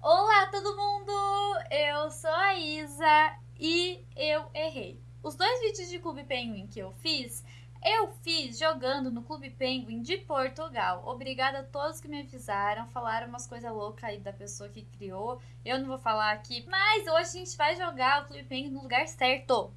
Olá todo mundo, eu sou a Isa e eu errei. Os dois vídeos de Clube Penguin que eu fiz, eu fiz jogando no Clube Penguin de Portugal. Obrigada a todos que me avisaram, falaram umas coisas loucas aí da pessoa que criou. Eu não vou falar aqui, mas hoje a gente vai jogar o Clube Penguin no lugar certo.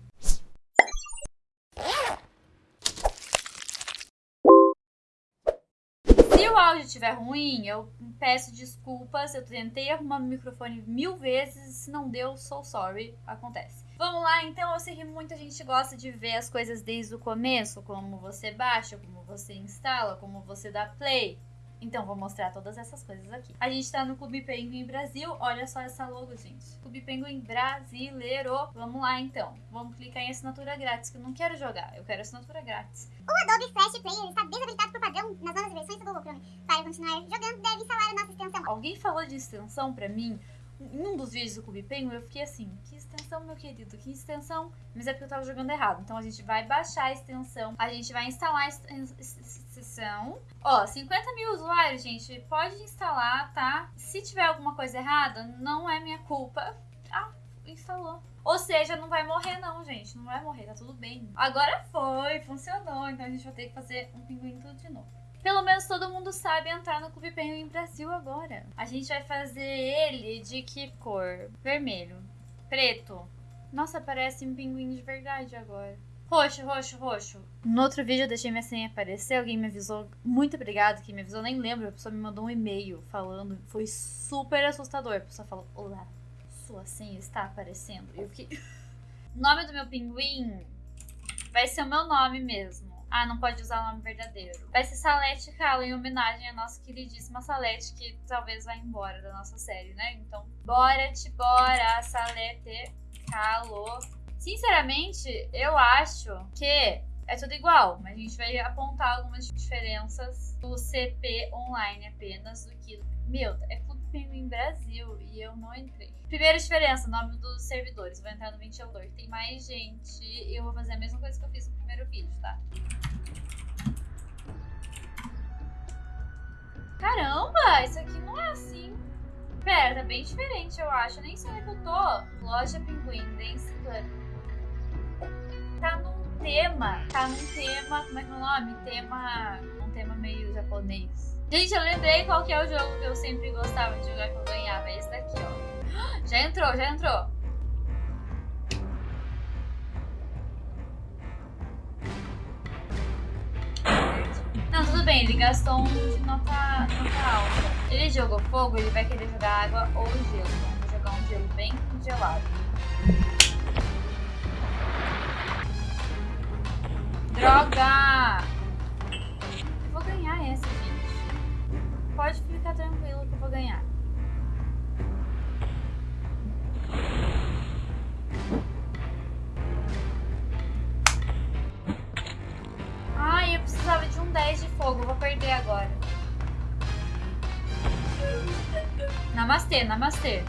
Se o áudio estiver ruim, eu peço desculpas. Eu tentei arrumar o microfone mil vezes. Se não deu, sou sorry. Acontece. Vamos lá, então. Eu sei que muita gente gosta de ver as coisas desde o começo. Como você baixa, como você instala, como você dá play. Então, vou mostrar todas essas coisas aqui. A gente tá no Clube Penguin Brasil. Olha só essa logo, gente. Clube Penguin Brasileiro. Vamos lá, então. Vamos clicar em assinatura grátis, que eu não quero jogar. Eu quero assinatura grátis. O Adobe Flash Player está desabilitado por padrão continuar jogando, deve instalar a nossa extensão. Alguém falou de extensão pra mim em um dos vídeos do Clube Penguin, eu fiquei assim, que extensão, meu querido, que extensão? Mas é porque eu tava jogando errado. Então a gente vai baixar a extensão, a gente vai instalar a extensão. Ó, 50 mil usuários, gente, pode instalar, tá? Se tiver alguma coisa errada, não é minha culpa. Ah, instalou. Ou seja, não vai morrer não, gente. Não vai morrer, tá tudo bem. Agora foi, funcionou. Então a gente vai ter que fazer um pinguim tudo de novo. Pelo menos todo mundo sabe entrar no Clube Penguin Brasil agora. A gente vai fazer ele de que cor? Vermelho. Preto. Nossa, parece um pinguim de verdade agora. Roxo, roxo, roxo. No outro vídeo eu deixei minha senha aparecer, alguém me avisou. Muito obrigado quem me avisou, nem lembro. A pessoa me mandou um e-mail falando. Foi super assustador. A pessoa falou: Olá, sua senha está aparecendo. E fiquei. o nome do meu pinguim vai ser o meu nome mesmo. Ah, não pode usar o nome verdadeiro. Vai ser Salete Calo, em homenagem à nossa queridíssima Salete, que talvez vá embora da nossa série, né? Então, bora te bora, Salete Calo. Sinceramente, eu acho que é tudo igual, mas a gente vai apontar algumas diferenças do CP online apenas do que. Meu, é Clube Penguin Brasil e eu não entrei. Primeira diferença, nome dos servidores. Vou entrar no ventilador. Tem mais gente e eu vou fazer a mesma coisa que eu fiz no primeiro vídeo, tá? Caramba, isso aqui não é assim. Pera, tá bem diferente, eu acho. Nem sei onde eu tô. Loja Pinguim, Dance Club. Tema. Tá num tema. Como é que é o nome? Tema. Um tema meio japonês. Gente, eu lembrei qual que é o jogo que eu sempre gostava de jogar que eu ganhava. É esse daqui, ó. Já entrou, já entrou. Não, tudo bem, ele gastou um de nota, nota alta. Ele jogou fogo, ele vai querer jogar água ou gelo. Vou jogar um gelo bem gelado. Droga! Eu vou ganhar essa, gente. Pode ficar tranquilo que eu vou ganhar. Ai, eu precisava de um 10 de fogo. Vou perder agora. Namastê, namastê.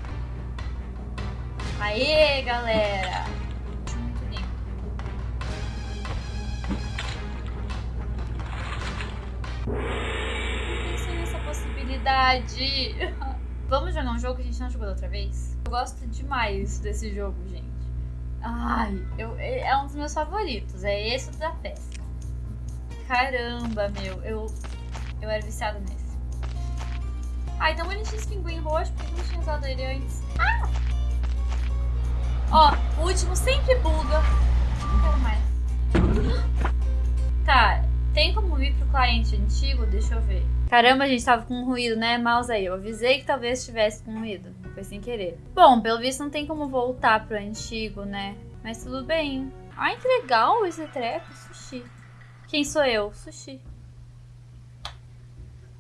Aê, galera. Possibilidade. Vamos jogar um jogo que a gente não jogou da outra vez? Eu gosto demais desse jogo, gente. Ai, eu, é um dos meus favoritos. É esse da festa. Caramba, meu. Eu, eu era viciada nesse. Ai, tão bonitinho esse pinguim roxo. Por que não tinha usado ele antes? Ah! Ó, o último sempre buga. Não quero mais. Tá, tem como ir pro cliente antigo? Deixa eu ver. Caramba, a gente tava com um ruído, né? Mouse aí. Eu avisei que talvez estivesse com ruído. Foi sem querer. Bom, pelo visto não tem como voltar pro antigo, né? Mas tudo bem. Ai, que legal esse treco. Sushi. Quem sou eu? Sushi.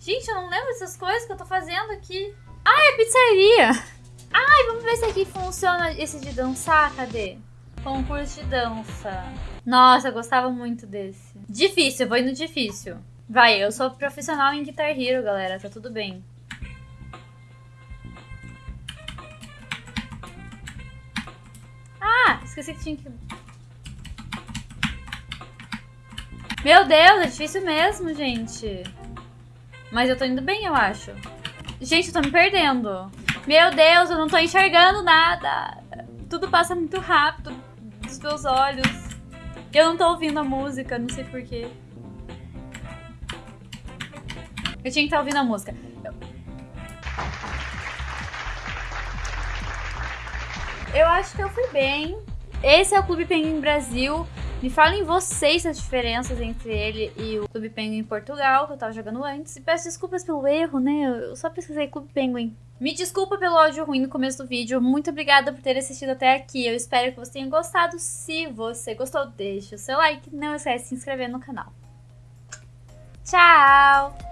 Gente, eu não lembro dessas coisas que eu tô fazendo aqui. Ah, é pizzaria. Ai, vamos ver se aqui funciona esse de dançar. Cadê? Concurso de dança. Nossa, eu gostava muito desse. Difícil, eu vou indo difícil. Vai, eu sou profissional em Guitar Hero, galera. Tá tudo bem. Ah, esqueci que tinha que... Meu Deus, é difícil mesmo, gente. Mas eu tô indo bem, eu acho. Gente, eu tô me perdendo. Meu Deus, eu não tô enxergando nada. Tudo passa muito rápido dos meus olhos. Eu não tô ouvindo a música, não sei porquê. Eu tinha que estar ouvindo a música. Eu acho que eu fui bem. Esse é o Clube Penguin Brasil. Me falem vocês as diferenças entre ele e o Clube Penguin em Portugal, que eu tava jogando antes. E peço desculpas pelo erro, né? Eu só pesquisei Clube Penguin. Me desculpa pelo áudio ruim no começo do vídeo. Muito obrigada por ter assistido até aqui. Eu espero que você tenha gostado. Se você gostou, deixa o seu like. Não esquece de se inscrever no canal. Tchau!